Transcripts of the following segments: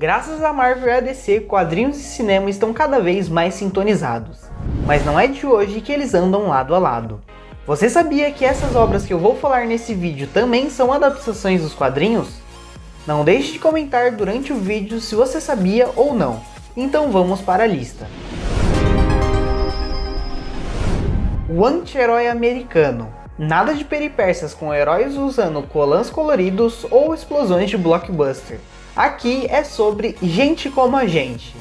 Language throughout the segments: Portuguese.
Graças a Marvel e a DC, quadrinhos e cinema estão cada vez mais sintonizados. Mas não é de hoje que eles andam lado a lado. Você sabia que essas obras que eu vou falar nesse vídeo também são adaptações dos quadrinhos? Não deixe de comentar durante o vídeo se você sabia ou não. Então vamos para a lista. O anti-herói americano. Nada de peripécias com heróis usando colãs coloridos ou explosões de blockbuster. Aqui é sobre gente como a gente.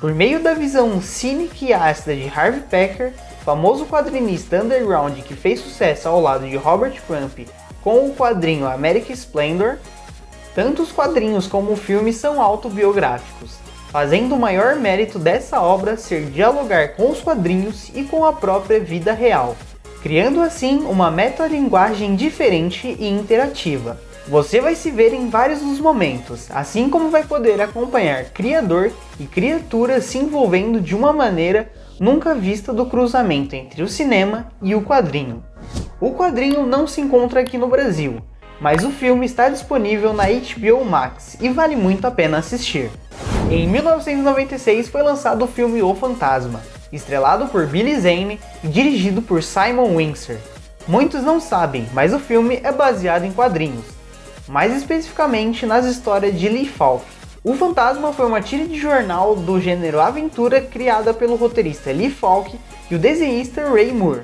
Por meio da visão cínica e ácida de Harvey Pecker, famoso quadrinista underground que fez sucesso ao lado de Robert Crump com o quadrinho American Splendor, tanto os quadrinhos como o filme são autobiográficos, fazendo o maior mérito dessa obra ser dialogar com os quadrinhos e com a própria vida real, criando assim uma metalinguagem diferente e interativa. Você vai se ver em vários dos momentos, assim como vai poder acompanhar criador e criatura se envolvendo de uma maneira nunca vista do cruzamento entre o cinema e o quadrinho. O quadrinho não se encontra aqui no Brasil, mas o filme está disponível na HBO Max e vale muito a pena assistir. Em 1996 foi lançado o filme O Fantasma, estrelado por Billy Zane e dirigido por Simon Windsor. Muitos não sabem, mas o filme é baseado em quadrinhos, mais especificamente nas histórias de Lee Falk. O Fantasma foi uma tira de jornal do gênero aventura criada pelo roteirista Lee Falk e o desenhista Ray Moore.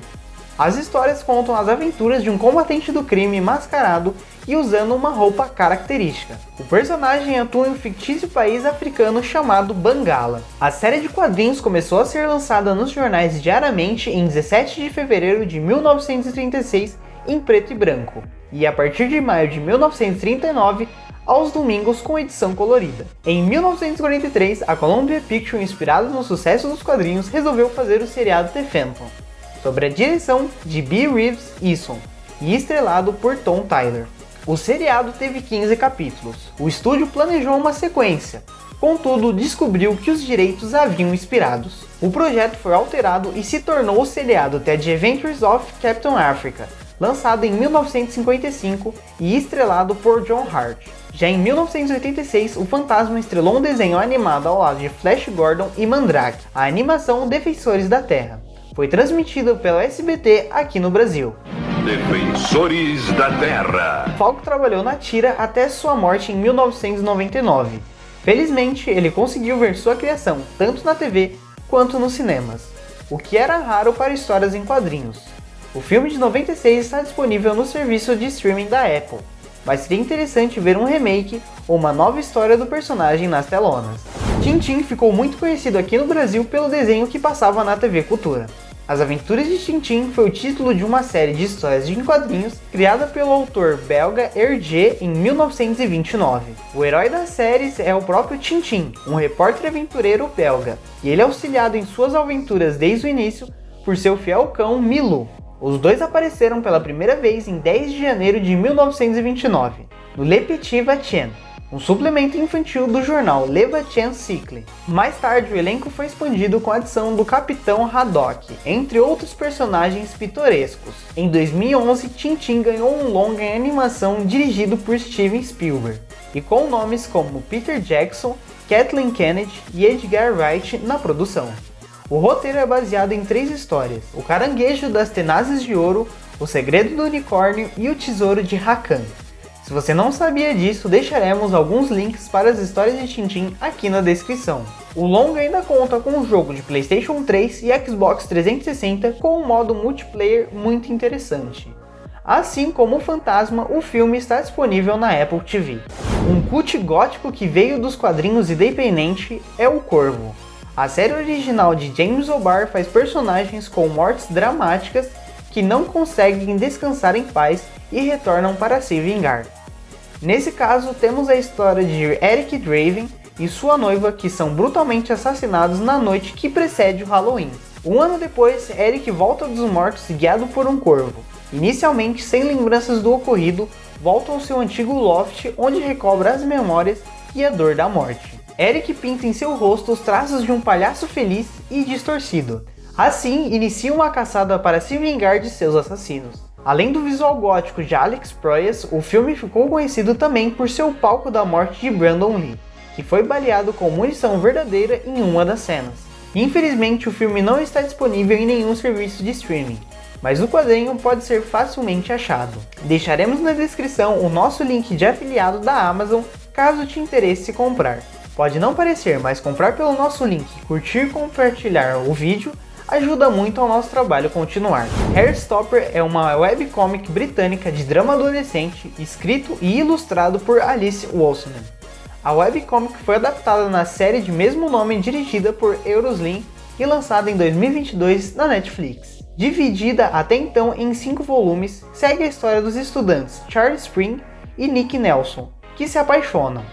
As histórias contam as aventuras de um combatente do crime mascarado e usando uma roupa característica. O personagem atua em um fictício país africano chamado Bangala. A série de quadrinhos começou a ser lançada nos jornais diariamente em 17 de fevereiro de 1936 em preto e branco e a partir de maio de 1939 aos domingos com edição colorida. Em 1943, a Columbia Pictures, inspirada no sucesso dos quadrinhos, resolveu fazer o seriado The Phantom, sob a direção de B. Reeves Eason e estrelado por Tom Tyler. O seriado teve 15 capítulos. O estúdio planejou uma sequência, contudo descobriu que os direitos haviam expirados. O projeto foi alterado e se tornou o seriado The Adventures of Captain Africa, lançado em 1955 e estrelado por John Hart. Já em 1986, o Fantasma estrelou um desenho animado ao lado de Flash Gordon e Mandrake, a animação Defensores da Terra. Foi transmitido pela SBT aqui no Brasil. Defensores da Terra. Falco trabalhou na tira até sua morte em 1999. Felizmente, ele conseguiu ver sua criação tanto na TV quanto nos cinemas, o que era raro para histórias em quadrinhos. O filme de 96 está disponível no serviço de streaming da Apple, mas seria interessante ver um remake ou uma nova história do personagem nas telonas. Tintin ficou muito conhecido aqui no Brasil pelo desenho que passava na TV Cultura. As Aventuras de Tintin foi o título de uma série de histórias de quadrinhos criada pelo autor belga Hergé em 1929. O herói das séries é o próprio Tintin, um repórter aventureiro belga, e ele é auxiliado em suas aventuras desde o início por seu fiel cão Milu, os dois apareceram pela primeira vez em 10 de janeiro de 1929, no Le Petit Vatien, um suplemento infantil do jornal Le Vatien Cycle. Mais tarde, o elenco foi expandido com a adição do Capitão Haddock, entre outros personagens pitorescos. Em 2011, Tintin ganhou um longa em animação dirigido por Steven Spielberg, e com nomes como Peter Jackson, Kathleen Kennedy e Edgar Wright na produção. O roteiro é baseado em três histórias, o Caranguejo das Tenazes de Ouro, o Segredo do Unicórnio e o Tesouro de Rakan. Se você não sabia disso, deixaremos alguns links para as histórias de Tintin aqui na descrição. O longa ainda conta com um jogo de Playstation 3 e Xbox 360 com um modo multiplayer muito interessante. Assim como o Fantasma, o filme está disponível na Apple TV. Um cult gótico que veio dos quadrinhos independente é o Corvo. A série original de James O'Barr faz personagens com mortes dramáticas que não conseguem descansar em paz e retornam para se vingar. Nesse caso, temos a história de Eric Draven e sua noiva que são brutalmente assassinados na noite que precede o Halloween. Um ano depois, Eric volta dos mortos guiado por um corvo. Inicialmente sem lembranças do ocorrido, volta ao seu antigo loft onde recobra as memórias e a dor da morte. Eric pinta em seu rosto os traços de um palhaço feliz e distorcido. Assim, inicia uma caçada para se vingar de seus assassinos. Além do visual gótico de Alex Proyas, o filme ficou conhecido também por seu palco da morte de Brandon Lee. que foi baleado com munição verdadeira em uma das cenas. Infelizmente, o filme não está disponível em nenhum serviço de streaming, mas o quadrinho pode ser facilmente achado. Deixaremos na descrição o nosso link de afiliado da Amazon caso te interesse comprar. Pode não parecer, mas comprar pelo nosso link, curtir e compartilhar o vídeo ajuda muito ao nosso trabalho continuar. Hairstopper é uma webcomic britânica de drama adolescente, escrito e ilustrado por Alice Walsman. A webcomic foi adaptada na série de mesmo nome dirigida por Euroslim e lançada em 2022 na Netflix. Dividida até então em cinco volumes, segue a história dos estudantes Charles Spring e Nick Nelson, que se apaixonam.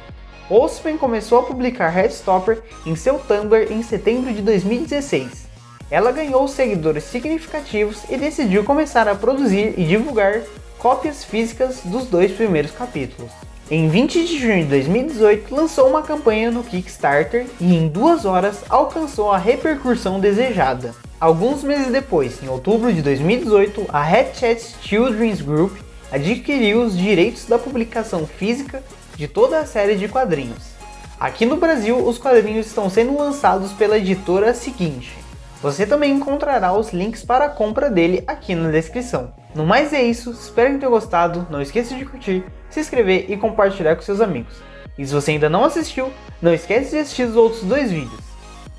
Osman começou a publicar Headstopper em seu Tumblr em setembro de 2016. Ela ganhou seguidores significativos e decidiu começar a produzir e divulgar cópias físicas dos dois primeiros capítulos. Em 20 de junho de 2018, lançou uma campanha no Kickstarter e em duas horas alcançou a repercussão desejada. Alguns meses depois, em outubro de 2018, a Hatchet Children's Group adquiriu os direitos da publicação física de toda a série de quadrinhos. Aqui no Brasil, os quadrinhos estão sendo lançados pela editora seguinte. Você também encontrará os links para a compra dele aqui na descrição. No mais é isso, espero que tenham gostado, não esqueça de curtir, se inscrever e compartilhar com seus amigos. E se você ainda não assistiu, não esquece de assistir os outros dois vídeos.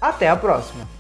Até a próxima!